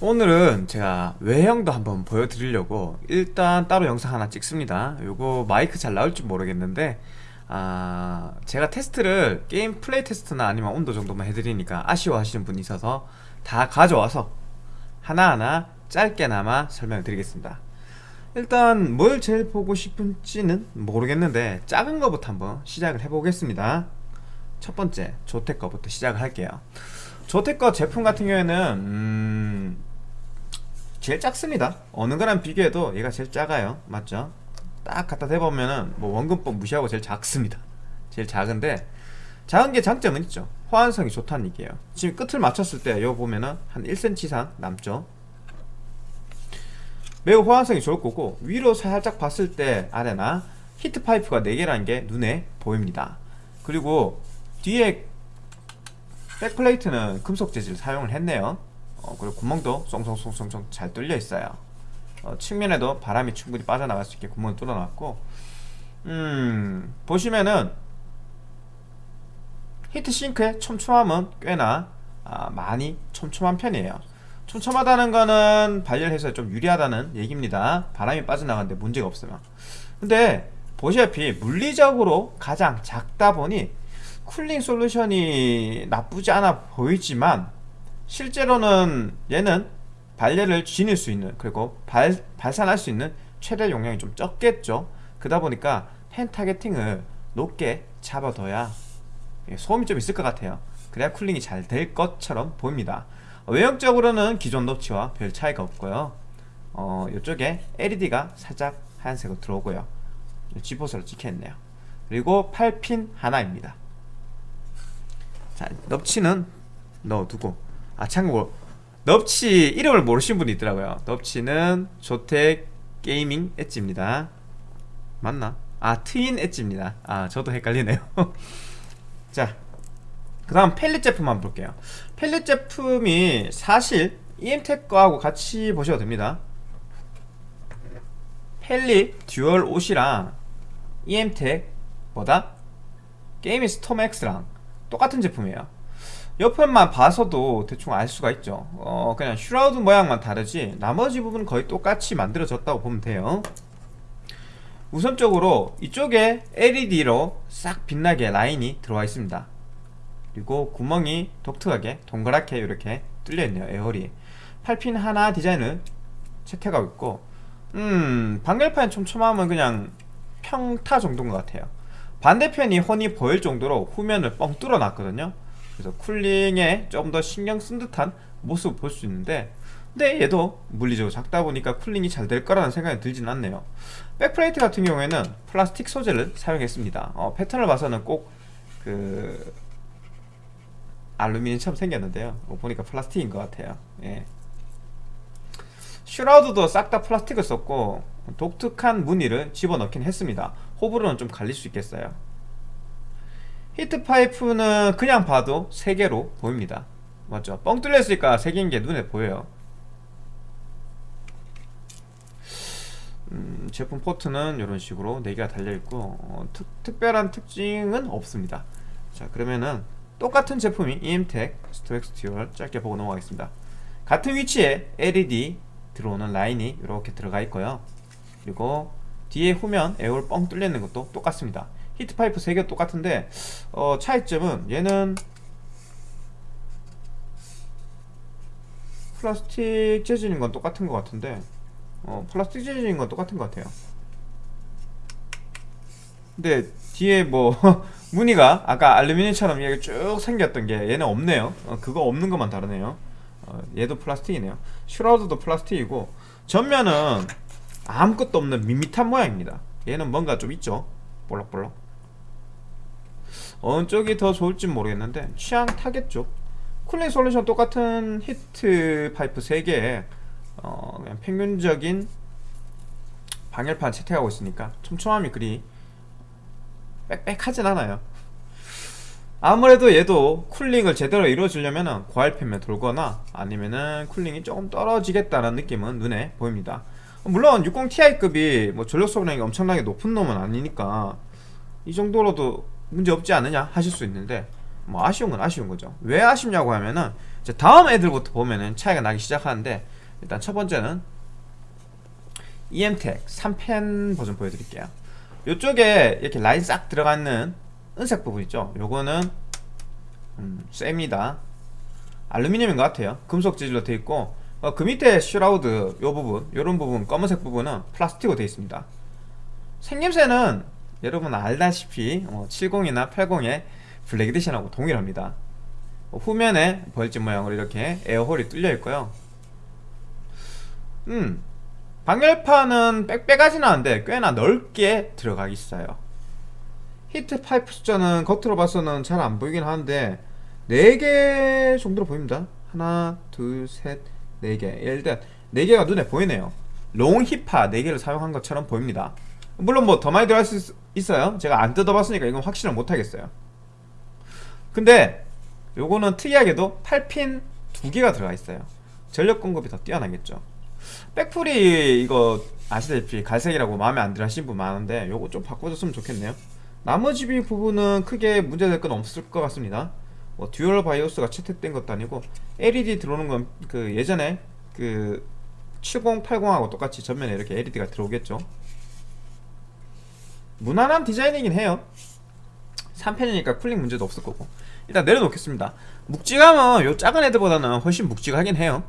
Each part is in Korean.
오늘은 제가 외형도 한번 보여드리려고 일단 따로 영상 하나 찍습니다. 요거 마이크 잘 나올지 모르겠는데 아 제가 테스트를 게임 플레이 테스트나 아니면 온도 정도만 해드리니까 아쉬워하시는 분이 있어서 다 가져와서 하나하나 짧게나마 설명을 드리겠습니다. 일단 뭘 제일 보고 싶은지는 모르겠는데 작은 거부터 한번 시작을 해보겠습니다. 첫 번째 조텍 거부터 시작을 할게요. 조텍 거 제품 같은 경우에는 음 제일 작습니다. 어느 거랑 비교해도 얘가 제일 작아요. 맞죠? 딱 갖다 대보면은 뭐 원근법 무시하고 제일 작습니다. 제일 작은데 작은 게 장점은 있죠. 호환성이 좋다는 얘기예요. 지금 끝을 맞췄을 때 이거 보면은 한 1cm 이상 남죠. 매우 호환성이 좋을 거고 위로 살짝 봤을 때 아래나 히트 파이프가 4개라는 게 눈에 보입니다. 그리고 뒤에 백플레이트는 금속 재질 사용을 했네요 어, 그리고 구멍도 쏭쏭쏭쏭 잘 뚫려 있어요. 어, 측면에도 바람이 충분히 빠져나갈 수 있게 구멍을 뚫어놨고 음 보시면은 히트싱크의 촘촘함은 꽤나 아, 많이 촘촘한 편이에요. 촘촘하다는 거는 발열해서 좀 유리하다는 얘기입니다. 바람이 빠져나가는데 문제가 없으면 근데 보시다시피 물리적으로 가장 작다 보니 cooling 솔루션이 나쁘지 않아 보이지만 실제로는 얘는 발열을 지닐 수 있는 그리고 발, 발산할 수 있는 최대 용량이 좀 적겠죠. 그러다 보니까 fan targeting을 높게 잡아둬야 소음이 좀 있을 것 같아요. 그래야 cooling이 잘 될 것처럼 보입니다. 외형적으로는 기존 노치와 별 차이가 없고요. 어, 이쪽에 LED가 살짝 하얀색으로 들어오고요. G포스로 찍혀있네요. 그리고 8핀 하나입니다. 자 넙치는 넣어두고 아 참고 넙치 이름을 모르시는 분이 있더라고요. 넙치는 조텍 게이밍 엣지입니다. 맞나? 아 트윈 엣지입니다. 아 저도 헷갈리네요. 자그 다음 펠릿 제품 한번 볼게요. Palit 제품이 사실 EM텍 거하고 같이 보셔도 됩니다. Palit Dual OC랑 EM텍 뭐다? Gaming StormX랑 똑같은 제품이에요 옆에만 봐서도 대충 알 수가 있죠. 어 그냥 shroud 모양만 다르지 나머지 부분은 거의 똑같이 만들어졌다고 보면 돼요. 우선적으로 이쪽에 LED로 싹 빛나게 라인이 들어와 있습니다. 그리고 구멍이 독특하게 동그랗게 이렇게 뚫려있네요 에어리 8핀 하나 디자인을 채택하고 있고 음 방열판 촘촘함은 그냥 평타 정도인 것 같아요. 반대편이 훤히 보일 정도로 후면을 뻥 뚫어 놨거든요 그래서 cooling에 좀더 신경 쓴 듯한 모습을 볼수 있는데 근데 얘도 물리적으로 작다 보니까 cooling이 잘 될 거라는 생각이 들진 않네요. backplate 같은 경우에는 플라스틱 소재를 사용했습니다. 어, 패턴을 봐서는 꼭 그 알루미늄처럼 생겼는데요. 어, 보니까 플라스틱인 것 같아요. 예. shroud도 싹 다 플라스틱을 썼고 독특한 무늬를 집어넣긴 했습니다. 호불호는 좀 갈릴 수 있겠어요 heat pipe는 그냥 봐도 3개로 보입니다. 맞죠? 뻥 뚫렸으니까 3개인 게 눈에 보여요. 음, 제품 포트는 이런 식으로 4개가 달려있고 어, 특, 별한 특징은 없습니다. 자 그러면은 똑같은 제품이 EMTEC STORM X Dual 짧게 보고 넘어가겠습니다. 같은 위치에 LED 들어오는 라인이 이렇게 들어가 있고요. 그리고 뒤에 후면 air hole 뻥 뚫려 있는 것도 똑같습니다 heat pipe 3개 똑같은데 어, 차이점은 얘는 플라스틱 재질인 건 똑같은 것 같은데 어, 플라스틱 재질인 건 똑같은 것 같아요. 근데 뒤에 뭐 무늬가 아까 알루미늄처럼 이렇게 쭉 생겼던 게 얘는 없네요. 어, 그거 없는 것만 다르네요. 어, 얘도 플라스틱이네요. 슈라우드도 플라스틱이고 전면은 아무것도 없는 밋밋한 모양입니다. 얘는 뭔가 좀 있죠? 볼록볼록 어느 쪽이 더 좋을지 모르겠는데 취향 타겠죠. cooling solution 똑같은 heat pipe 3개에 어, 그냥 평균적인 방열판 채택하고 있으니까 촘촘함이 그리 빽빽하진 않아요. 아무래도 얘도 cooling을 제대로 이루어지려면 고RPM에 돌거나 아니면은 cooling이 조금 떨어지겠다는 느낌은 눈에 보입니다. 물론 60ti급이 뭐 전력 소비량이 엄청나게 높은 놈은 아니니까 이 정도로도 문제 없지 않느냐 하실 수 있는데 뭐 아쉬운 건 아쉬운 거죠. 왜 아쉽냐고 하면은 이제 다음 애들부터 보면은 차이가 나기 시작하는데 일단 첫 번째는 EMTEC 3fan 버전 보여드릴게요. 이쪽에 이렇게 라인 싹 들어가 있는 은색 부분 있죠? 요거는 음, 쇠입니다. 알루미늄인 것 같아요. 금속 재질로 되어 있고 어, 그 밑에 shroud 요 부분 요런 부분 검은색 부분은 플라스틱으로 되어 있습니다. 생김새는 여러분 알다시피 어, 70이나 80의 Black Edition하고 동일합니다. 어, 후면에 벌집 모양으로 이렇게 air hole이 뚫려 있고요. 음 방열판은 빽빽하지는 않은데 꽤나 넓게 들어가 있어요. heat pipe 숫자는 겉으로 봐서는 잘 안 보이긴 하는데 4개 정도로 보입니다. 하나 둘셋 4개. 일단 4개가 눈에 보이네요. long 히파 4개를 사용한 것처럼 보입니다 물론 뭐 더 많이 들어갈 수 있 어요. 제가 안 뜯어봤으니까 이건 확신을 못하겠어요. 근데 요거는 특이하게도 8핀 2개가 들어가 있어요. 전력 공급이 더 뛰어나겠죠. 백플이 이거 아시다시피 갈색이라고 마음에 안 들어 하시는 분 많은데 요거 좀 바꿔줬으면 좋겠네요. 나머지 부분은 크게 문제될 건 없을 것 같습니다. 뭐 dual BIOS가 채택된 것도 아니고 LED 들어오는 건 그 예전에 그 7080하고 똑같이 전면에 이렇게 LED가 들어오겠죠 무난한 디자인이긴 해요. 3fan이니까 cooling 문제도 없을 거고. 일단 내려놓겠습니다. 묵직함은 요 작은 애들보다는 훨씬 묵직하긴 해요.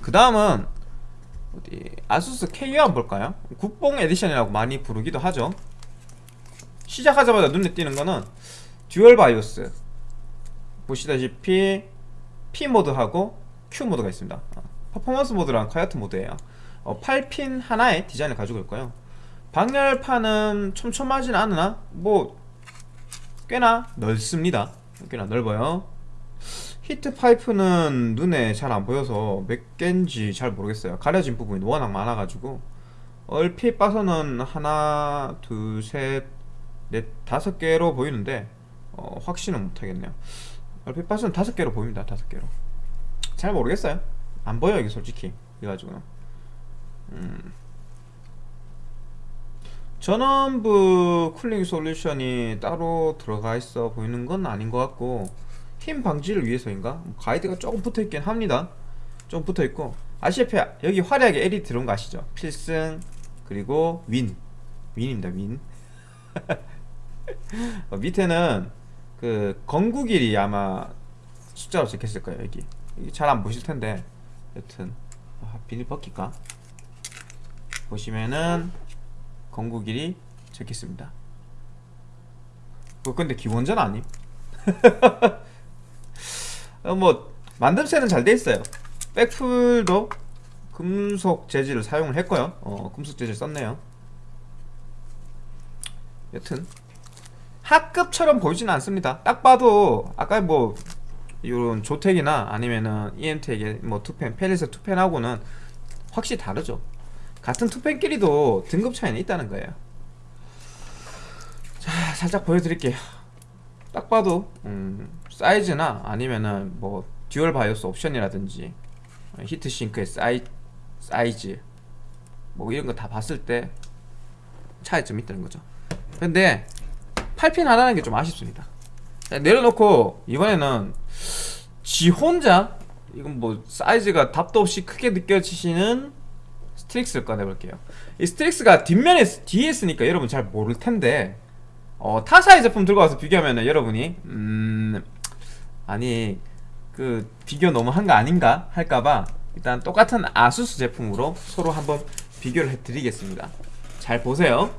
그 다음은 어디 아수스 KO 한번 볼까요? 국뽕 edition이라고 많이 부르기도 하죠. 시작하자마자 눈에 띄는 거는 dual BIOS. 보시다시피 P 모드하고 Q 모드가 있습니다. 어, performance mode랑 quiet mode예요. 어, 8핀 하나의 디자인을 가지고 있고요 방열판은 촘촘하진 않으나 뭐 꽤나 넓습니다. 꽤나 넓어요. heat pipe는 눈에 잘 안 보여서 몇 개인지 잘 모르겠어요. 가려진 부분이 워낙 많아가지고. 얼핏 봐서는 하나 둘셋넷 다섯 개로 보이는데 어, 확신은 못하겠네요. 얼핏 봐서는 다섯 개로 보입니다. 다섯 개로. 잘 모르겠어요. 안 보여 이게 솔직히. 이래가지고는. 음. 전원부 쿨링 솔루션이 따로 들어가 있어 보이는 건 아닌 것 같고 힘 방지를 위해서인가? 뭐 가이드가 조금 붙어있긴 합니다 좀 붙어있고 아시다시피 여기 화려하게 LED 들어온 거 아시죠? 필승 그리고 윈 윈입니다 윈 어, 밑에는 그 건구길이 아마 숫자로 적혔을 거예요 여기 잘 안 보실 텐데 여튼 아, 비닐 벗길까? 보시면은 건구길이 적혀있습니다. 뭐 근데 기본전 아님? 어, 뭐 만듦새는 잘 돼 있어요. 백플도 금속 재질을 사용을 했고요. 어, 금속 재질 썼네요. 여튼 하급처럼 보이진 않습니다. 딱 봐도 아까 뭐 이런 조텍이나 아니면은 EMTEC의 뭐 two fan 펠리스 two fan하고는 확실히 다르죠 같은 two fan끼리도 등급 차이는 있다는 거예요. 자 살짝 보여드릴게요. 딱 봐도 음, 사이즈나 아니면은 뭐 dual BIOS 옵션이라든지 heat sink의 사이, 사이즈 뭐 이런 거 다 봤을 때 차이점이 있다는 거죠. 근데 8핀 하나는 게 좀 아쉽습니다. 내려놓고 이번에는 지 혼자 이건 뭐 사이즈가 답도 없이 크게 느껴지시는 STRIX를 꺼내볼게요. 이 STRIX가 뒷면에 뒤에 있으니까 여러분 잘 모를 텐데 어, 타사의 제품 들고 와서 비교하면 여러분이 음 아니 그 비교 너무 한 거 아닌가 할까봐 일단 똑같은 아수스 제품으로 서로 한번 비교를 해드리겠습니다. 잘 보세요.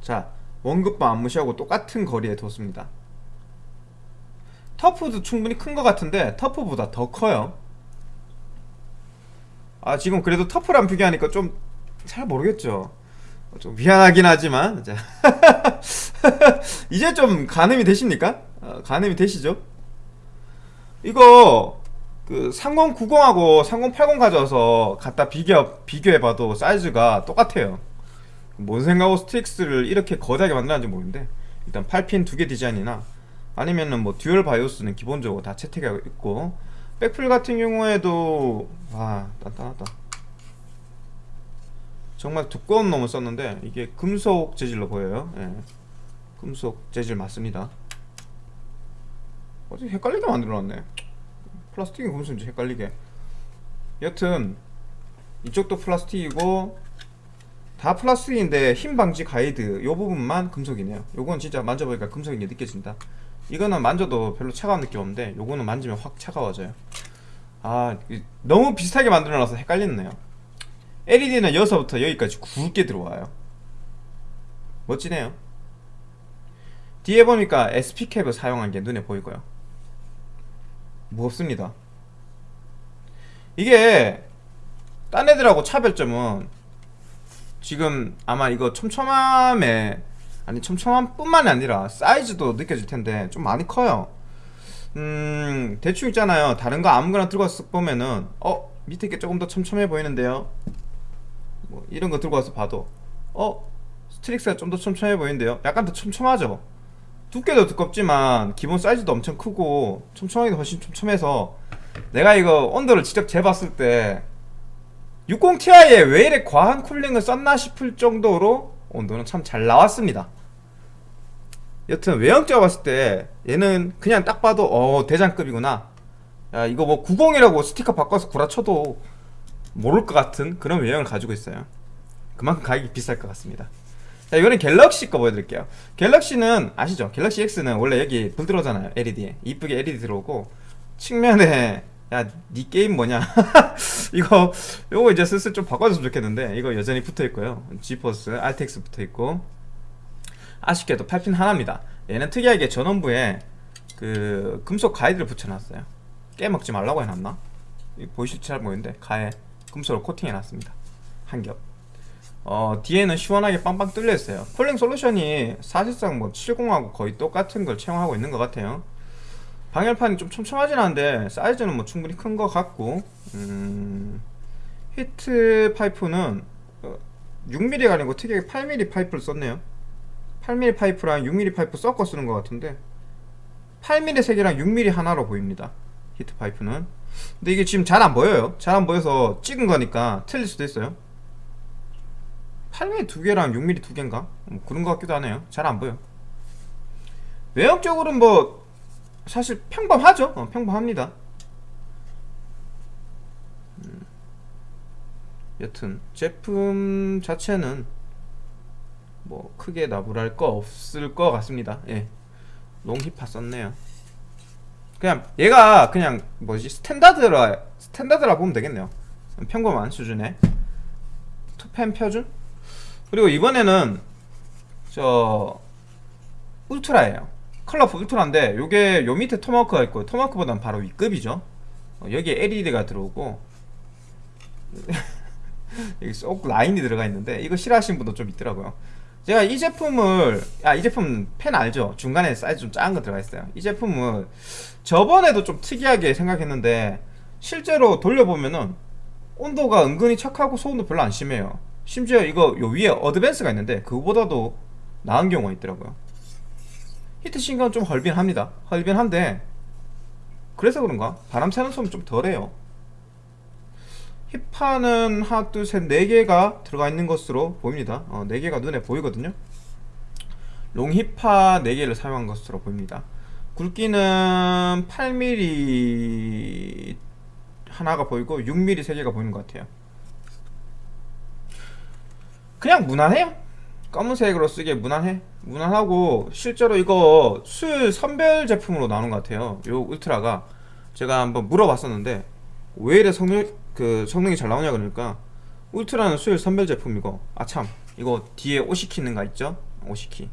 자 원급바 안 무시하고 똑같은 거리에 뒀습니다 터프도 충분히 큰 것 같은데 터프보다 더 커요. 아 지금 그래도 터프랑 비교하니까 좀 잘 모르겠죠. 좀 미안하긴 하지만 자 이제 좀 가늠이 되십니까? 어, 가늠이 되시죠? 이거 그 3090하고 3080 가져와서 갖다 비교, 비교해봐도 사이즈가 똑같아요. 뭔 생각으로 STRIX를 이렇게 거대하게 만들었는지 모르는데. 일단 8핀 두 개 디자인이나 아니면은 뭐 dual BIOS는 기본적으로 다 채택하고 있고 백플 같은 경우에도 와 단단하다. 정말 두꺼운 놈을 썼는데 이게 금속 재질로 보여요. 예. 금속 재질 맞습니다. 어제 헷갈리게 만들어놨네. 플라스틱이 금속인지 헷갈리게. 여튼 이쪽도 플라스틱이고 다 플라스틱인데 힘 방지 가이드 요 부분만 금속이네요. 요건 진짜 만져보니까 금속인 게 느껴진다 이거는 만져도 별로 차가운 느낌 없는데 요거는 만지면 확 차가워져요. 아 이- 너무 비슷하게 만들어놔서 헷갈리네요. LED는 여기서부터 여기까지 굵게 들어와요. 멋지네요. 뒤에 보니까 SP캡을 사용한 게 눈에 보이고요. 무겁습니다. 이게 딴 애들하고 차별점은 지금 아마 이거 촘촘함에 아니 촘촘함 뿐만이 아니라 사이즈도 느껴질 텐데 좀 많이 커요. 음 대충 있잖아요. 다른 거 아무거나 들고 와서 쓱 보면은 어 밑에 게 조금 더 촘촘해 보이는데요? 뭐 이런 거 들고 와서 봐도 어 STRIX가 좀 더 촘촘해 보이는데요? 약간 더 촘촘하죠? 두께도 두껍지만 기본 사이즈도 엄청 크고 촘촘하기도 훨씬 촘촘해서 내가 이거 온도를 직접 재봤을 때 60ti에 왜 이래 과한 cooling을 썼나 싶을 정도로 온도는 참 잘 나왔습니다 여튼 외형적으로 봤을 때 얘는 그냥 딱 봐도 어 대장급이구나. 야 이거 뭐 90이라고 스티커 바꿔서 구라쳐도 모를 것 같은 그런 외형을 가지고 있어요. 그만큼 가격이 비쌀 것 같습니다. 자 이거는 갤럭시 거 보여드릴게요. 갤럭시는 아시죠? 갤럭시 X는 원래 여기 불 들어오잖아요 LED에. 이쁘게 LED 들어오고 측면에 야니 게임 뭐냐? 이거 요거 이제 슬슬 좀 바꿔줬으면 좋겠는데 이거 여전히 붙어있고요. 지포스 RTX 붙어있고 아쉽게도 8핀 하나입니다 얘는 특이하게 전원부에 그 금속 가이드를 붙여놨어요 깨먹지 말라고 해놨나? 보이실지 잘 모르는데 가에 금속을 코팅해놨습니다 한 겹 어, 뒤에는 시원하게 빵빵 뚫려 있어요. cooling solution이 사실상 뭐 70하고 거의 똑같은 걸 채용하고 있는 것 같아요. 방열판이 좀 촘촘하진 않은데 사이즈는 뭐 충분히 큰 것 같고 음, heat pipe는 어, 6mm가 아니고 특이하게 8mm 파이프를 썼네요. 8mm 파이프랑 6mm 파이프 섞어 쓰는 것 같은데 8mm 세 개랑 6mm 하나로 보입니다. heat pipe는. 근데 이게 지금 잘 안 보여요. 잘 안 보여서 찍은 거니까 틀릴 수도 있어요. 8mm 두 개랑 6mm 두 개인가? 뭐 그런 것 같기도 하네요. 잘 안 보여. 외형적으로는 뭐 사실 평범하죠. 어, 평범합니다. 음. 여튼 제품 자체는 뭐 크게 나불할 거 없을 것 같습니다. 예, 롱히파 썼네요. 그냥 얘가 그냥 뭐지? standard라 standard라 보면 되겠네요. 평범한 수준의. two fan 표준? 그리고 이번에는 저 Ultra예요. Colorful Ultra인데 요게 요 밑에 Tomahawk가 있고 Tomahawk보다는 바로 윗급이죠. 어, 여기에 LED가 들어오고 여기 쏙 라인이 들어가 있는데 이거 싫어하시는 분도 좀 있더라고요 제가 이 제품을 아 이 제품 펜 알죠? 중간에 사이즈 좀 작은 거 들어가 있어요. 이 제품을 저번에도 좀 특이하게 생각했는데 실제로 돌려보면은 온도가 은근히 착하고 소음도 별로 안 심해요. 심지어 이거 요 위에 어드밴스가 있는데 그거보다도 나은 경우가 있더라고요. 히트 싱크는 좀 헐빈합니다. 헐빈한데 그래서 그런가? 바람 새는 소음이 좀 덜해요 힙파는 하나 둘셋네 개가 들어가 있는 것으로 보입니다. 어, 네 개가 눈에 보이거든요. 롱힙파 4개를 사용한 것으로 보입니다. 굵기는 8mm 하나가 보이고 6mm 3개가 보이는 것 같아요. 그냥 무난해요. 검은색으로 쓰기에 무난해. 무난하고 실제로 이거 수율 선별 제품으로 나오는 것 같아요. 요 울트라가. 제가 한번 물어봤었는데 왜 이래 성능 그 성능이 잘 나오냐 그러니까 울트라는 수율 선별 제품이고 아참 이거 뒤에 오시키는가 있죠? 오시키.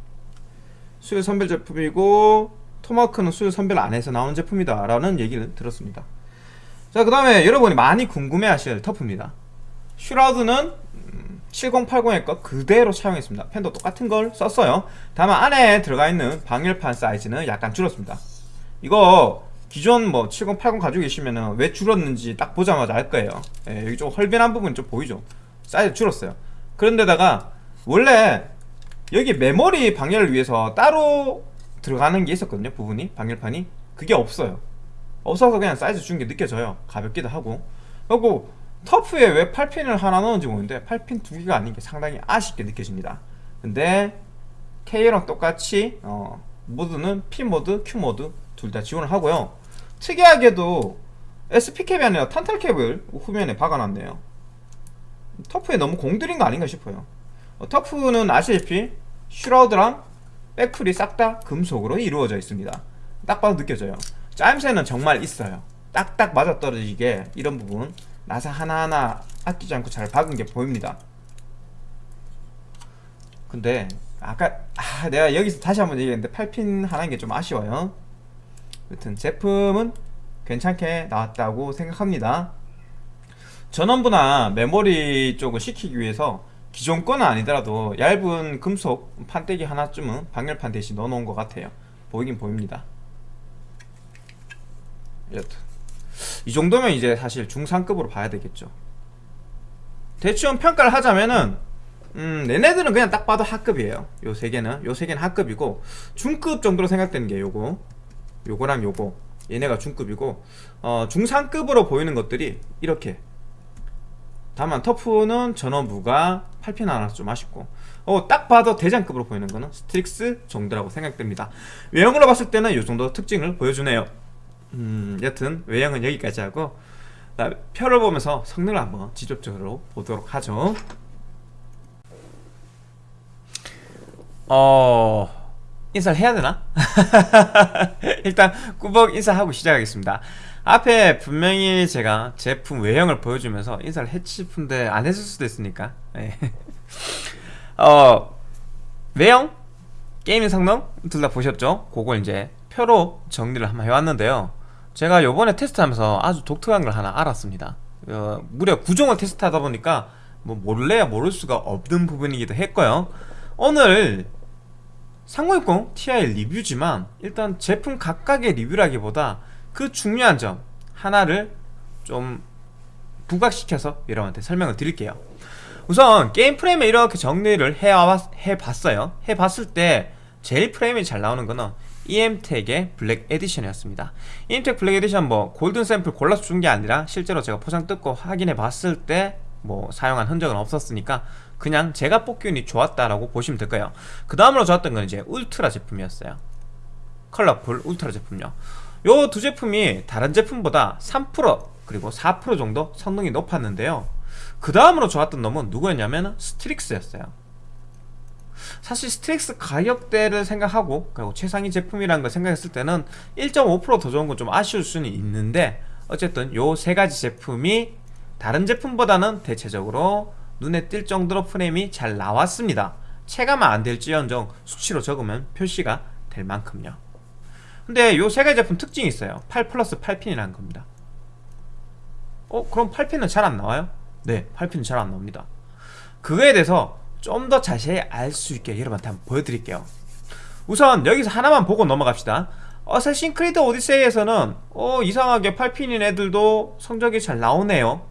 수율 선별 제품이고 토마크는 수율 선별 안 해서 나오는 제품이다 라는 얘기를 들었습니다. 자그 다음에 여러분이 많이 궁금해 하실 터프입니다. 슈라우드는 7080의 거 그대로 사용했습니다. 펜도 똑같은 걸 썼어요. 다만 안에 들어가 있는 방열판 사이즈는 약간 줄었습니다. 이거 기존 뭐 7080 가지고 계시면은 왜 줄었는지 딱 보자마자 알 거예요. 예, 여기 좀 헐빈한 부분이 좀 보이죠? 사이즈 줄었어요. 그런데다가 원래 여기 메모리 방열을 위해서 따로 들어가는 게 있었거든요 부분이 방열판이. 그게 없어요. 없어서 그냥 사이즈 준 게 느껴져요. 가볍기도 하고. 그리고 TUF에 왜 8핀을 하나 넣은지 모르는데 8핀 두 개가 아닌 게 상당히 아쉽게 느껴집니다. 근데 K랑 똑같이 어, 모드는 P 모드, Q 모드 둘 다 지원을 하고요 특이하게도 SP cap이 아니라 탄탈 cap을 후면에 박아놨네요. TUF에 너무 공들인 거 아닌가 싶어요. 어, TUF는 아시다시피 shroud랑 백풀이 싹 다 금속으로 이루어져 있습니다. 딱 봐도 느껴져요. 짜임새는 정말 있어요. 딱딱 맞아떨어지게 이런 부분 나사 하나하나 아끼지 않고 잘 박은 게 보입니다. 근데 아까 아, 내가 여기서 다시 한번 얘기했는데 8핀 하나인 게 좀 아쉬워요 여튼 제품은 괜찮게 나왔다고 생각합니다. 전원부나 메모리 쪽을 시키기 위해서 기존 거는 아니더라도 얇은 금속 판때기 하나쯤은 방열판 대신 넣어놓은 것 같아요. 보이긴 보입니다. 여튼 이 정도면 이제 사실 중상급으로 봐야 되겠죠. 대충 평가를 하자면은 음, 얘네들은 그냥 딱 봐도 하급이에요. 요 세 개는. 요 세 개는 하급이고 중급 정도로 생각되는 게 요거 요거랑 요거. 얘네가 중급이고 어, 중상급으로 보이는 것들이 이렇게. 다만 TUF는 전원부가 8핀 하나 좀 아쉽고. 어, 딱 봐도 대장급으로 보이는 거는 STRIX 정도라고 생각됩니다. 외형으로 봤을 때는 요 정도 특징을 보여주네요. 음, 여튼 외형은 여기까지 하고 표를 보면서 성능을 한번 직접적으로 보도록 하죠. 어... 인사를 해야 되나? 일단 꾸벅 인사하고 시작하겠습니다. 앞에 분명히 제가 제품 외형을 보여주면서 인사를 했지 싶은데 안 했을 수도 있으니까. 네. 어 외형? 게이밍 성능 둘 다 보셨죠? 그걸 이제 표로 정리를 한번 해왔는데요. 제가 요번에 테스트하면서 아주 독특한 걸 하나 알았습니다. 어, 무려 구종을 테스트하다 보니까 뭐 모를래야 모를 수가 없는 부분이기도 했고요. 오늘 3060 Ti 리뷰지만 일단 제품 각각의 리뷰라기보다 그 중요한 점 하나를 좀 부각시켜서 여러분한테 설명을 드릴게요. 우선 게임 프레임에 이렇게 정리를 해봤어요. 해봤을 때 제일 프레임이 잘 나오는 거는 EM텍의 블랙 에디션이었습니다. emTek Black Edition 뭐 golden sample 골라서 준 게 아니라 실제로 제가 포장 뜯고 확인해 봤을 때 뭐 사용한 흔적은 없었으니까 그냥 제가 뽑기운이 좋았다라고 보시면 될 거예요. 그 다음으로 좋았던 건 이제 울트라 제품이었어요. Colorful Ultra 제품요. 요 두 제품이 다른 제품보다 3% 그리고 4% 정도 성능이 높았는데요. 그 다음으로 좋았던 놈은 누구였냐면 STRIX였어요. 사실 STRIX 가격대를 생각하고 그리고 최상위 제품이라는 걸 생각했을 때는 1.5%더 좋은 건 좀 아쉬울 수는 있는데 어쨌든 요 세 가지 제품이 다른 제품보다는 대체적으로 눈에 띌 정도로 프레임이 잘 나왔습니다. 체감은 안 될지언정 수치로 적으면 표시가 될 만큼요. 근데 요 세 가지 제품 특징이 있어요. 8 플러스 8핀이라는 겁니다. 어? 그럼 8핀은 잘 안 나와요? 네 8핀은 잘 안 나옵니다. 그거에 대해서 좀 더 자세히 알 수 있게 여러분한테 한번 보여드릴게요. 우선 여기서 하나만 보고 넘어갑시다. 어쌔신 크리드 오디세이에서는 어 이상하게 8핀인 애들도 성적이 잘 나오네요.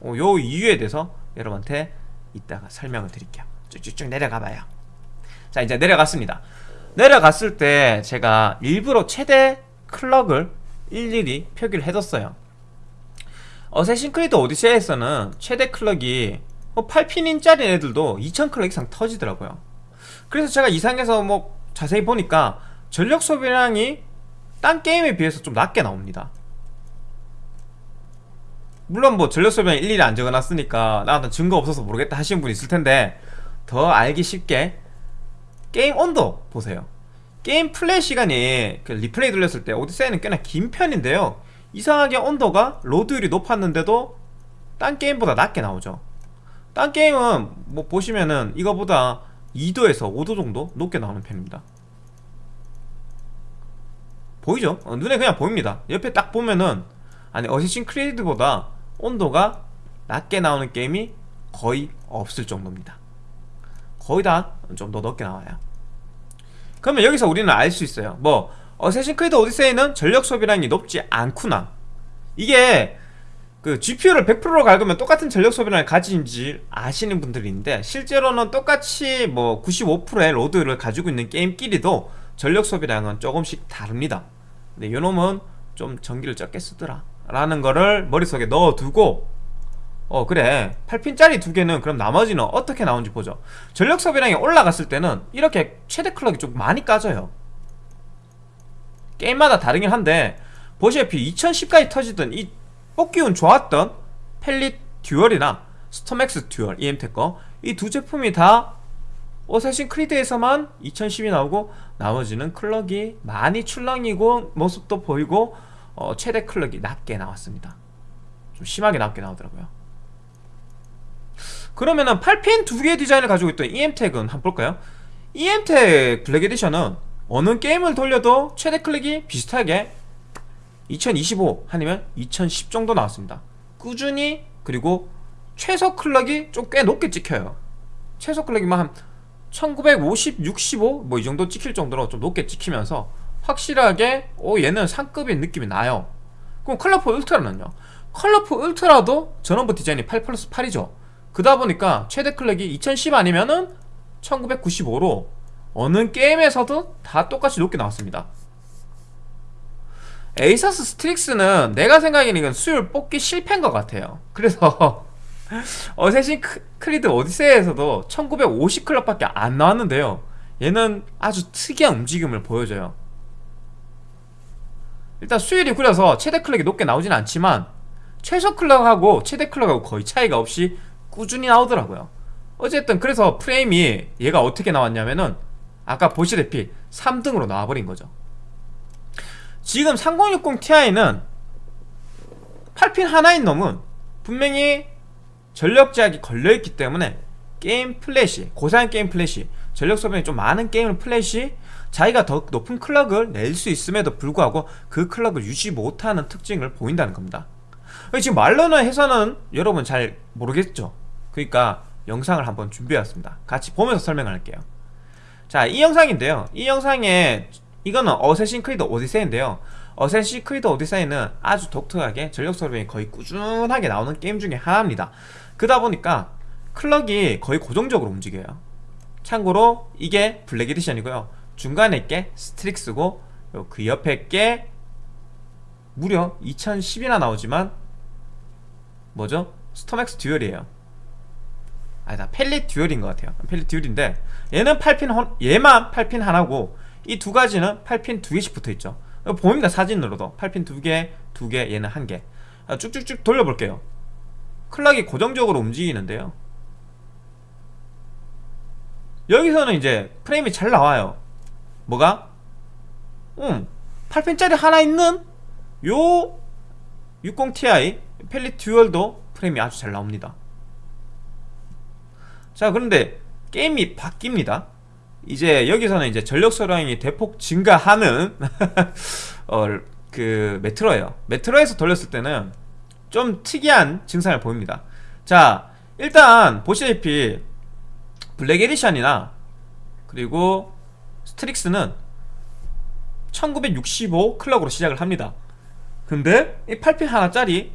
어, 요 이유에 대해서 여러분한테 이따가 설명을 드릴게요. 쭉쭉쭉 내려가 봐요. 자 이제 내려갔습니다. 내려갔을 때 제가 일부러 최대 클럭을 일일이 표기를 해뒀어요. 어쌔신 크리드 오디세이에서는 최대 클럭이 8핀인짜리 뭐 애들도 2000클럭 이상 터지더라고요. 그래서 제가 이상해서 뭐 자세히 보니까 전력 소비량이 딴 게임에 비해서 좀 낮게 나옵니다 물론 뭐 전력 소비량 일일이 안 적어놨으니까 나한테 증거 없어서 모르겠다 하시는 분 있을 텐데 더 알기 쉽게 게임 온도 보세요. 게임 플레이 시간이 그 리플레이 돌렸을 때 Odyssey는 꽤나 긴 편인데요. 이상하게 온도가 load율이 높았는데도 딴 게임보다 낮게 나오죠. 딴 게임은 뭐 보시면은 이거보다 2도에서 5도 정도 높게 나오는 편입니다. 보이죠? 어, 눈에 그냥 보입니다. 옆에 딱 보면은 아니 Assassin's Creed보다 온도가 낮게 나오는 게임이 거의 없을 정도입니다. 거의 다 좀 더 높게 나와요. 그러면 여기서 우리는 알 수 있어요. 뭐 Assassin's Creed Odyssey는 전력 소비량이 높지 않구나. 이게 그 GPU를 100%로 갈으면 똑같은 전력 소비량을 가진지 아시는 분들이 있는데 실제로는 똑같이 뭐 95%의 load를 가지고 있는 게임끼리도 전력 소비량은 조금씩 다릅니다. 근데 요놈은 좀 전기를 적게 쓰더라 라는 거를 머릿속에 넣어두고 어 그래. 8핀짜리 두 개는 그럼 나머지는 어떻게 나오는지 보죠. 전력 소비량이 올라갔을 때는 이렇게 최대 clock이 좀 많이 까져요. 게임마다 다르긴 한데 보시다시피 2010까지 터지던 이 뽑기 운 좋았던 Palit Dual이나 StormX Dual emTek 거이 두 제품이 다 Assassin's Creed에서만 2010이 나오고 나머지는 clock이 많이 출렁이고 모습도 보이고 어, 최대 clock이 낮게 나왔습니다. 좀 심하게 낮게 나오더라고요. 그러면은 8핀 두 개의 디자인을 가지고 있던 emTek은 한번 볼까요? emTek Black Edition은 어느 게임을 돌려도 최대 clock이 비슷하게 2025 아니면 2010 정도 나왔습니다. 꾸준히 그리고 최소 클럭이 좀 꽤 높게 찍혀요. 최소 클럭이만 한 1950, 65 뭐 이 정도 찍힐 정도로 좀 높게 찍히면서 확실하게 오 얘는 상급인 느낌이 나요. 그럼 컬러풀 울트라는요? 컬러풀 울트라도 전원부 디자인이 8 플러스 8이죠. 그러다 보니까 최대 클럭이 2010 아니면은 1995로 어느 게임에서도 다 똑같이 높게 나왔습니다. 에이서스 스트릭스는 내가 생각에는 이건 수율 뽑기 실패인 것 같아요. 그래서 어쌔신 크리드 오디세이에서도 1950클럽밖에 안 나왔는데요. 얘는 아주 특이한 움직임을 보여줘요 일단 수율이 구려서 최대 클럭이 높게 나오진 않지만 최소 클럭하고 최대 클럭하고 거의 차이가 없이 꾸준히 나오더라고요. 어쨌든 그래서 프레임이 얘가 어떻게 나왔냐면은 아까 보시다시피 3등으로 나와버린 거죠. 지금 3060 Ti는 8핀 하나인 놈은 분명히 전력 제약이 걸려있기 때문에 게임 플레이 시 고사양 게임 플레이 시 전력 소비량이 좀 많은 게임을 플레이 시 자기가 더 높은 클럭을 낼 수 있음에도 불구하고 그 클럭을 유지 못하는 특징을 보인다는 겁니다. 지금 말로는 해서는 여러분 잘 모르겠죠? 그러니까 영상을 한번 준비해왔습니다. 같이 보면서 설명을 할게요. 자이 영상인데요. 이 영상에 이거는 어쌔신 크리드 오디세이인데요. 어쌔신 크리드 오디세이는 아주 독특하게 전력 소비량이 거의 꾸준하게 나오는 게임 중에 하나입니다. 그러다 보니까 클럭이 거의 고정적으로 움직여요. 참고로 이게 블랙 에디션이고요 중간에 게 스트릭스고 그 옆에 게 무려 2010이나 나오지만 뭐죠? 스톰엑스 듀얼이에요. 아니다 펠릿 듀얼인 것 같아요. 펠릿 듀얼인데 얘는 8핀 헌, 얘만 8핀 하나고 이 두 가지는 8핀 두 개씩 붙어있죠. 보입니다 사진으로도. 8핀 두 개, 두 개, 얘는 한 개. 쭉쭉쭉 돌려볼게요. 클락이 고정적으로 움직이는데요. 여기서는 이제 프레임이 잘 나와요 뭐가? 음 8핀짜리 하나 있는 요 60ti 펠릿 듀얼도 프레임이 아주 잘 나옵니다. 자 그런데 게임이 바뀝니다. 이제 여기서는 이제 전력 소비량이 대폭 증가하는 어, 그 메트로예요. 메트로에서 돌렸을 때는 좀 특이한 증상을 보입니다. 자 일단 보시다시피 블랙 에디션이나 그리고 스트릭스는 1965 클럭으로 시작을 합니다 근데 이 8핀 하나짜리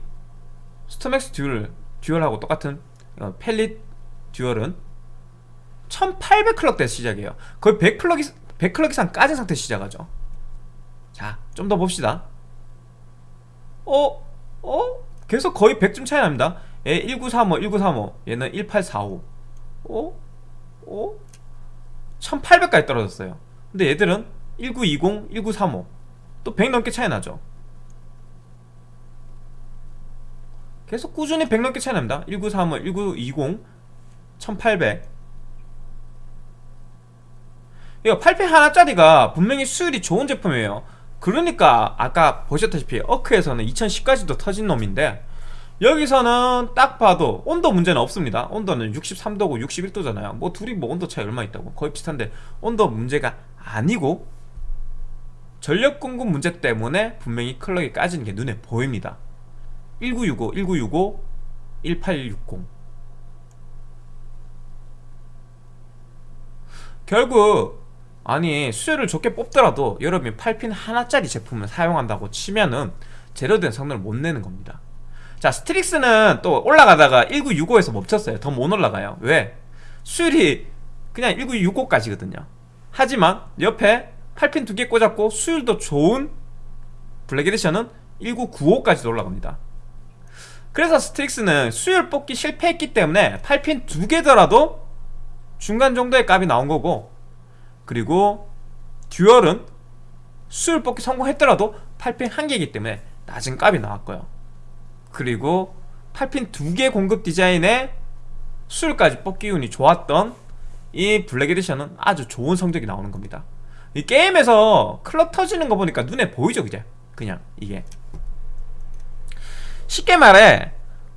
스톰엑스 듀얼, 듀얼하고 똑같은 어, 펠릿 듀얼은 1800 클럭대 시작해요 거의 100 클럭, 100 클럭 이상 까진 상태 시작하죠 자 좀 더 봅시다 어? 어? 계속 거의 100점 차이 납니다 얘 1935, 1935 얘는 1845 어? 어? 1800까지 떨어졌어요 근데 얘들은 1920, 1935 또 100 넘게 차이 나죠. 계속 꾸준히 100 넘게 차이 납니다. 1935, 1920 1800 이거 8펜 하나짜리가 분명히 수율이 좋은 제품이에요. 그러니까 아까 보셨다시피 어크에서는 2010까지도 터진 놈인데 여기서는 딱 봐도 온도 문제는 없습니다. 온도는 63도고 61도잖아요. 뭐 둘이 뭐 온도 차이 얼마 있다고? 거의 비슷한데 온도 문제가 아니고 전력 공급 문제 때문에 분명히 클럭이 까지는 게 눈에 보입니다. 1965, 1965, 1860 결국 아니 수율을 좋게 뽑더라도 여러분이 8핀 하나짜리 제품을 사용한다고 치면은 제대로된 성능을 못 내는 겁니다. 자 스트릭스는 또 올라가다가 1965에서 멈췄어요. 더 못 올라가요. 왜? 수율이 그냥 1965까지거든요 하지만 옆에 8핀 두 개 꽂았고 수율도 좋은 블랙 에디션은 1995까지 올라갑니다. 그래서 스트릭스는 수율 뽑기 실패했기 때문에 8핀 두 개더라도 중간 정도의 값이 나온 거고 그리고 듀얼은 수율 뽑기 성공했더라도 8핀 한 개이기 때문에 낮은 값이 나왔고요. 그리고 8핀 두 개 공급 디자인에 수율까지 뽑기 운이 좋았던 이 블랙 에디션은 아주 좋은 성적이 나오는 겁니다. 이 게임에서 클럭 까지는 거 보니까 눈에 보이죠 그냥 그냥 이게. 쉽게 말해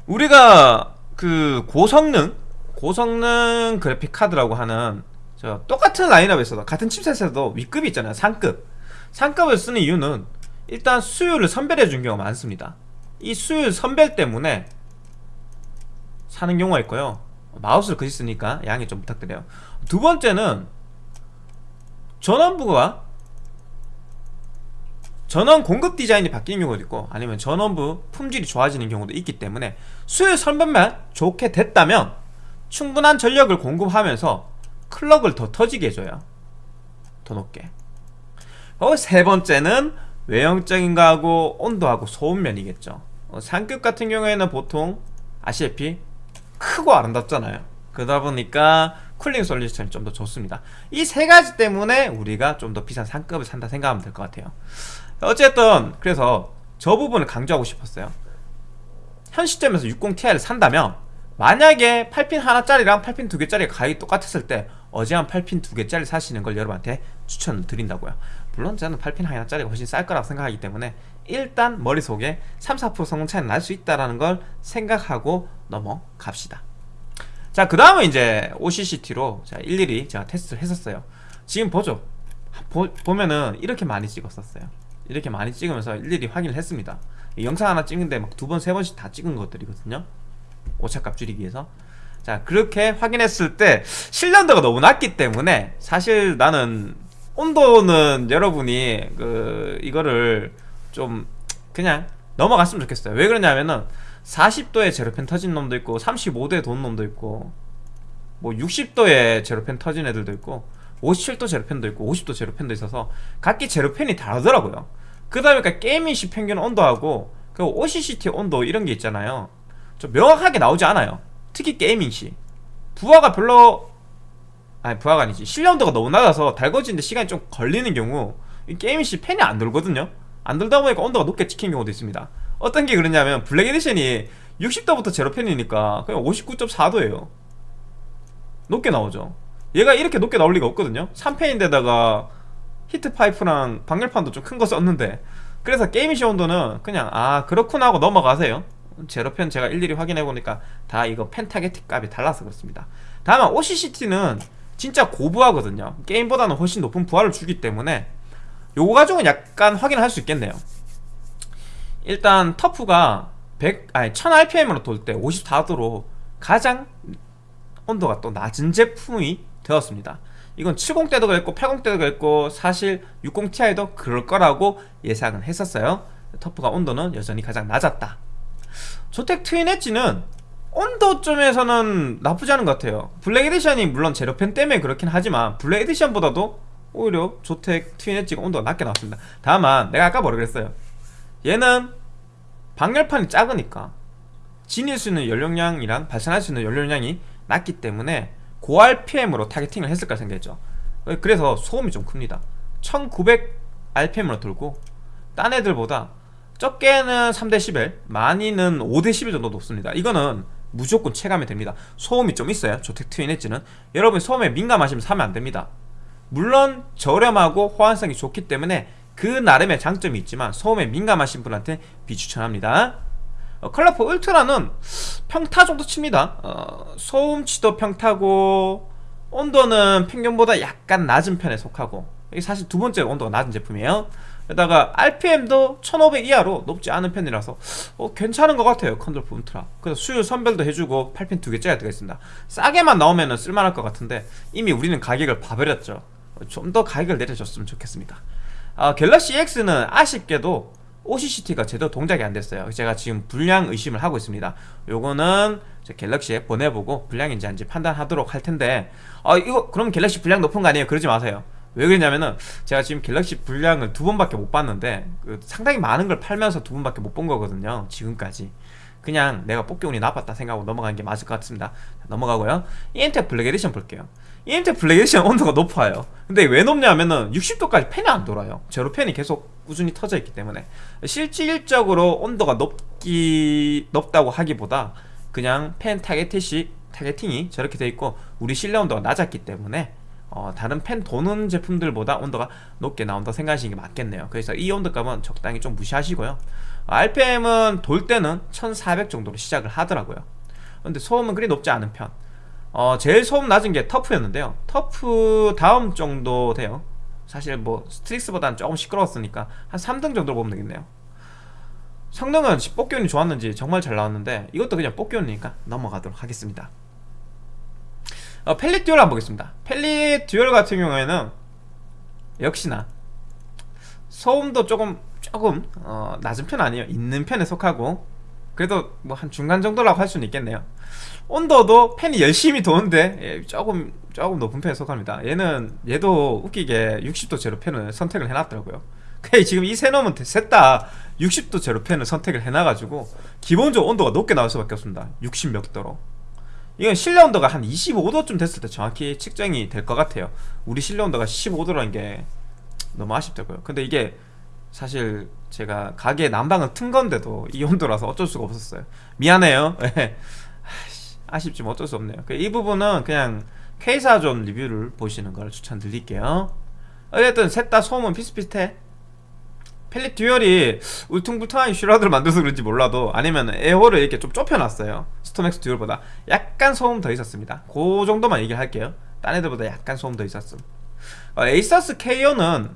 우리가 그 고성능 고성능 그래픽 카드라고 하는 저 똑같은 라인업에서도 같은 칩셋에서도 윗급이 있잖아요 상급. 상급을 쓰는 이유는 일단 수율을 선별해 준 경우가 많습니다. 이 수율 선별 때문에 사는 경우가 있고요 마우스를 그지 쓰니까 양해 좀 부탁드려요. 두 번째는 전원부가 전원 공급 디자인이 바뀌는 경우도 있고 아니면 전원부 품질이 좋아지는 경우도 있기 때문에 수율 선별만 좋게 됐다면 충분한 전력을 공급하면서 클럭을 더 터지게 해줘요. 더 높게. 어, 세 번째는 외형적인 거하고 온도하고 소음면이겠죠. 어, 상급 같은 경우에는 보통 아시다시피 크고 아름답잖아요. 그러다 보니까 쿨링 솔루션이 좀 더 좋습니다. 이 세 가지 때문에 우리가 좀 더 비싼 상급을 산다 생각하면 될 것 같아요. 어쨌든 그래서 저 부분을 강조하고 싶었어요. 현 시점에서 60ti를 산다면 만약에 8핀 하나짜리랑 8핀 두 개짜리가 가격이 똑같았을 때 어제한 8핀 두 개짜리 사시는 걸 여러분한테 추천을 드린다고요. 물론 저는 8핀 하나짜리가 훨씬 쌀 거라고 생각하기 때문에 일단 머릿속에 3, 4% 성능 차이는 날수 있다는 걸 생각하고 넘어갑시다. 자 그 다음은 이제 OCCT로 자 일일이 제가 테스트를 했었어요. 지금 보죠? 보, 보면은 이렇게 많이 찍었었어요. 이렇게 많이 찍으면서 일일이 확인을 했습니다. 영상 하나 찍는데 막 두 번, 세 번씩 다 찍은 것들이거든요. 오차값 줄이기 위해서. 자 그렇게 확인했을 때 실련도가 너무 낮기 때문에 사실 나는 온도는 여러분이 그 이거를 좀 그냥 넘어갔으면 좋겠어요. 왜 그러냐면은 40도에 제로펜 터진 놈도 있고 35도에 돈 놈도 있고 뭐 60도에 제로펜 터진 애들도 있고 57도 제로펜도 있고 50도 제로펜도 있어서 각기 제로팬이 다르더라고요. 그 다음에 그러니까 게이밍시 평균 온도하고 그 OCCT 온도 이런 게 있잖아요. 좀 명확하게 나오지 않아요. 특히 게이밍시. 부하가 별로 아니 부하가 아니지. 실내 온도가 너무 낮아서 달궈지는데 시간이 좀 걸리는 경우 이 게이밍시 팬이 안 돌거든요 안 돌다 보니까 온도가 높게 찍힌 경우도 있습니다. 어떤 게 그러냐면 블랙 에디션이 60도부터 제로팬이니까 그냥 59.4도예요. 높게 나오죠. 얘가 이렇게 높게 나올 리가 없거든요. 3펜인데다가 히트파이프랑 방열판도 좀 큰 거 썼는데 그래서 게이밍시 온도는 그냥 아 그렇구나 하고 넘어가세요. 제로펜 제가 일일이 확인해보니까 다 이거 펜타게틱 값이 달라서 그렇습니다. 다만 OCCT는 진짜 고부하거든요. 게임보다는 훨씬 높은 부하를 주기 때문에 요거 가지고는 약간 확인을 할수 있겠네요. 일단 터프가 100, 아니 1000rpm으로 돌 때 54도로 가장 온도가 또 낮은 제품이 되었습니다. 이건 70대도 그랬고 80대도 그랬고 사실 60ti도 그럴 거라고 예상은 했었어요. 터프가 온도는 여전히 가장 낮았다. 조텍 트윈 엣지는 온도점에서는 나쁘지 않은 것 같아요. 블랙 에디션이 물론 제로팬 때문에 그렇긴 하지만 블랙 에디션보다도 오히려 조텍 트윈 엣지가 온도가 낮게 나왔습니다. 다만 내가 아까 뭐라 그랬어요? 얘는 방열판이 작으니까 지닐 수 있는 연료량이랑 발산할 수 있는 연료량이 낮기 때문에 고RPM으로 타겟팅을 했을까 생각했죠. 그래서 소음이 좀 큽니다. 1900rpm으로 돌고 딴 애들보다 적게는 3dB 많이는 5dB 정도 높습니다. 이거는 무조건 체감이 됩니다. 소음이 좀 있어요 조텍 트윈 엣지는 여러분 소음에 민감하시면 사면 안됩니다 물론 저렴하고 호환성이 좋기 때문에 그 나름의 장점이 있지만 소음에 민감하신 분한테 비추천합니다. 어, 컬러풀 울트라는 평타 정도 칩니다. 어, 소음치도 평타고 온도는 평균보다 약간 낮은 편에 속하고 사실 두 번째 온도가 낮은 제품이에요. 게다가 RPM도 1500 이하로 높지 않은 편이라서 어, 괜찮은 것 같아요 컬러풀 울트라. 그래서 수율 선별도 해주고 8핀 두 개짜리 들어있습니다. 싸게만 나오면 쓸만할 것 같은데 이미 우리는 가격을 봐버렸죠. 좀 더 가격을 내려줬으면 좋겠습니다. 아, 갤럭시 X는 아쉽게도 OCCT가 제대로 동작이 안 됐어요. 제가 지금 불량 의심을 하고 있습니다. 요거는 갤럭시에 보내보고 불량인지 아닌지 판단하도록 할 텐데 아 이거 그럼 갤럭시 불량 높은 거 아니에요? 그러지 마세요 왜 그러냐면은 제가 지금 갤럭시 불량을 두 번밖에 못 봤는데 그 상당히 많은 걸 팔면서 두 번밖에 못 본 거거든요 지금까지. 그냥 내가 뽑기 운이 나빴다 생각하고 넘어가는 게 맞을 것 같습니다. 자, 넘어가고요. EMTEC 블랙 에디션 볼게요. EMTEC 블랙 에디션 온도가 높아요. 근데 왜 높냐면은 60도까지 팬이 안 돌아요. 제로 팬이 계속 꾸준히 켜져 있기 때문에. 실질적으로 온도가 높기 높다고 하기보다 그냥 팬 타겟팅이 저렇게 돼 있고 우리 실내 온도가 낮았기 때문에 어, 다른 팬 도는 제품들보다 온도가 높게 나온다 생각하시는 게 맞겠네요. 그래서 이 온도값은 적당히 좀 무시하시고요. RPM은 돌 때는 1400 정도로 시작을 하더라고요. 근데 소음은 그리 높지 않은 편. 어, 제일 소음 낮은 게 터프였는데요. 터프 다음 정도 돼요. 사실 뭐 스트릭스보다는 조금 시끄러웠으니까 한 3등 정도 보면 되겠네요. 성능은 뽑기운이 좋았는지 정말 잘 나왔는데 이것도 그냥 뽑기운이니까 넘어가도록 하겠습니다 어, 팰릿 듀얼 한번 보겠습니다. 팰릿 듀얼 같은 경우에는 역시나 소음도 조금 조금 어, 낮은 편 아니에요? 있는 편에 속하고 그래도 뭐 한 중간 정도라고 할 수는 있겠네요. 온도도 팬이 열심히 도는데 예, 조금 조금 높은 편에 속합니다. 얘는 얘도 웃기게 60도 제로 팬을 선택을 해놨더라고요. 지금 이 세 놈은 셋다 60도 제로 팬을 선택을 해놔가지고 기본적으로 온도가 높게 나올 수밖에 없습니다. 60 몇 도로 이건 실내 온도가 한 25도쯤 됐을 때 정확히 측정이 될 것 같아요. 우리 실내 온도가 15도라는 게 너무 아쉽다고요. 근데 이게 사실 제가 가게 난방을 튼 건데도 이 온도라서 어쩔 수가 없었어요. 미안해요. 예. 아쉽지만 어쩔 수 없네요. 이 부분은 그냥 퀘이사존 리뷰를 보시는 걸 추천드릴게요. 어쨌든 셋 다 소음은 비슷비슷해 팰릿 듀얼이 울퉁불퉁한 shroud를 만들어서 그런지 몰라도 아니면 에어를 이렇게 좀 좁혀놨어요. 스톰엑스 듀얼보다 약간 소음 더 있었습니다. 그 정도만 얘기를 할게요. 딴 애들보다 약간 소음 더 있었음. 어, 에이서스 KO는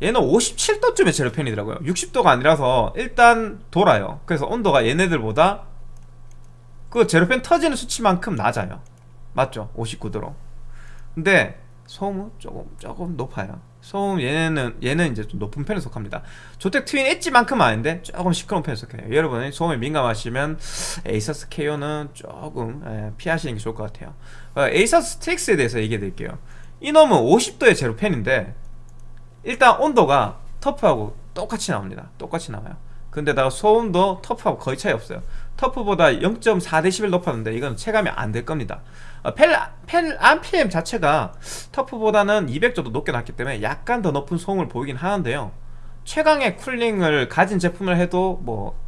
얘는 57도쯤에 제로팬이더라고요. 60도가 아니라서 일단 돌아요. 그래서 온도가 얘네들보다 그 제로팬 터지는 수치만큼 낮아요. 맞죠? 59도로. 근데 소음은 조금 조금 높아요 소음 얘는 얘는 이제 좀 높은 편에 속합니다. 조텍 트윈 엣지만큼은 아닌데 조금 시끄러운 편에 속해요. 여러분 소음에 민감하시면 에이서스 KO는 조금 예, 피하시는 게 좋을 것 같아요. 어, 에이서스 스트릭스에 대해서 얘기해 드릴게요. 이놈은 50도의 제로팬인데 일단 온도가 터프하고 똑같이 나옵니다. 똑같이 나와요. 근데다가 소음도 터프하고 거의 차이 없어요. 터프보다 0.4dB 높았는데 이건 체감이 안 될 겁니다. 어, 팬, 팬 RPM 자체가 터프보다는 200 정도 높게 났기 때문에 약간 더 높은 소음을 보이긴 하는데요. 최강의 cooling을 가진 제품을 해도 뭐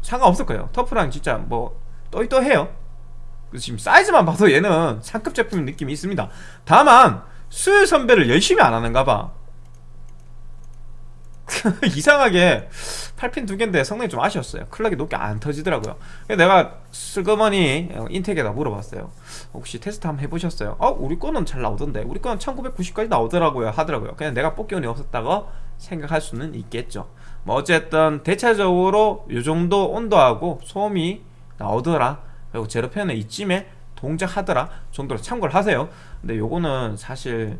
상관없을 거예요. 터프랑 진짜 뭐 또이또해요. 지금 사이즈만 봐도 얘는 상급 제품 느낌이 있습니다. 다만 수율 선배를 열심히 안 하는가 봐 이상하게 8핀 두 개인데 성능이 좀 아쉬웠어요. 클럭이 높게 안 터지더라고요. 내가 슬그머니 인텍에다 물어봤어요. 혹시 테스트 한번 해보셨어요? 어? 우리 거는 잘 나오던데. 우리 거는 1990까지 나오더라고요 하더라고요. 그냥 내가 뽑기 운이 없었다고 생각할 수는 있겠죠. 뭐 어쨌든 대체적으로 이 정도 온도하고 소음이 나오더라. 그리고 제로펜은 이쯤에 동작하더라 정도로 참고를 하세요. 근데 요거는 사실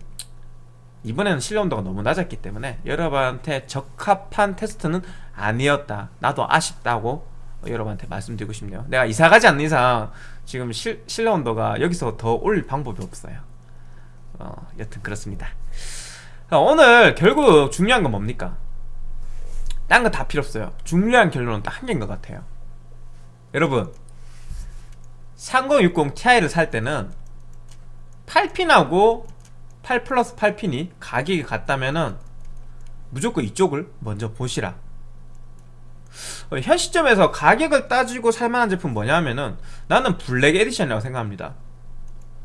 이번에는 실내 온도가 너무 낮았기 때문에 여러분한테 적합한 테스트는 아니었다. 나도 아쉽다고 여러분한테 말씀드리고 싶네요. 내가 이사가지 않는 이상 지금 실, 실내 온도가 여기서 더 올릴 방법이 없어요. 어, 여튼 그렇습니다. 오늘 결국 중요한 건 뭡니까? 딴 거 다 필요 없어요. 중요한 결론은 딱 한 개인 것 같아요. 여러분 3060 Ti를 살 때는 8핀하고 8 플러스 8핀이 가격이 같다면은 무조건 이쪽을 먼저 보시라. 어, 현 시점에서 가격을 따지고 살만한 제품 뭐냐면은 나는 블랙 에디션이라고 생각합니다.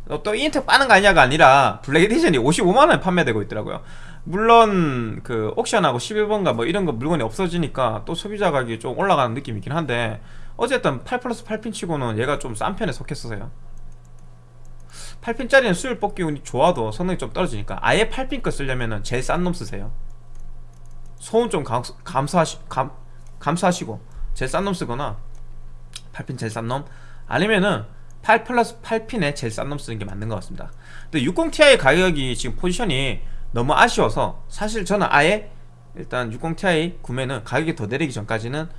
어, 또 이엠텍 빠는 거 아니냐가 아니라 블랙 에디션이 55만원에 판매되고 있더라고요. 물론 그 옥션하고 11번가 뭐 이런 거 물건이 없어지니까 또 소비자 가격이 좀 올라가는 느낌이긴 한데 어쨌든 8 플러스 8핀 치고는 얘가 좀 싼 편에 속했어요 8핀짜리는 수율 뽑기 운이 좋아도 성능이 좀 떨어지니까 아예 8핀 거 쓰려면 제일 싼 놈 쓰세요. 소음 좀 감, 감소하시, 감, 감소하시고 제일 싼 놈 쓰거나 8핀 제일 싼 놈 아니면은 8 플러스 8핀에 제일 싼 놈 쓰는 게 맞는 것 같습니다. 근데 60ti 가격이 지금 포지션이 너무 아쉬워서 사실 저는 아예 일단 60ti 구매는 가격이 더 내리기 전까지는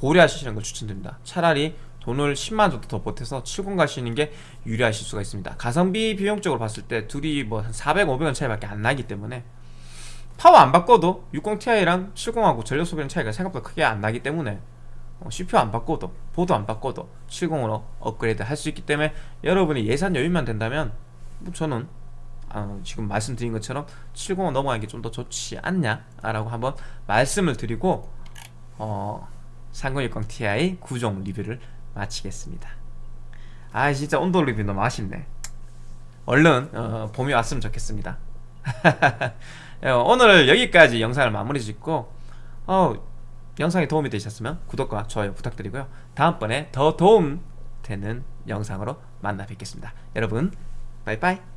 보류하시는 걸 추천드립니다. 차라리 돈을 10만 정도 더 보태서 70 가시는 게 유리하실 수가 있습니다. 가성비 비용적으로 봤을 때 둘이 뭐 한 400, 500원 차이밖에 안 나기 때문에 파워 안 바꿔도 60 Ti랑 70하고 전력 소비량 차이가 생각보다 크게 안 나기 때문에 어, CPU 안 바꿔도 보드 안 바꿔도 70으로 업그레이드 할 수 있기 때문에 여러분이 예산 여유만 된다면 뭐 저는 어, 지금 말씀드린 것처럼 70 넘어가는 게 좀 더 좋지 않냐 라고 한번 말씀을 드리고 어, 3060 Ti 9종 리뷰를 마치겠습니다. 아 진짜 온도 리뷰 너무 아쉽네. 얼른 어, 봄이 왔으면 좋겠습니다. 예, 오늘 여기까지 영상을 마무리 짓고 어, 영상이 도움이 되셨으면 구독과 좋아요 부탁드리고요. 다음번에 더 도움 되는 영상으로 만나 뵙겠습니다. 여러분, 바이바이.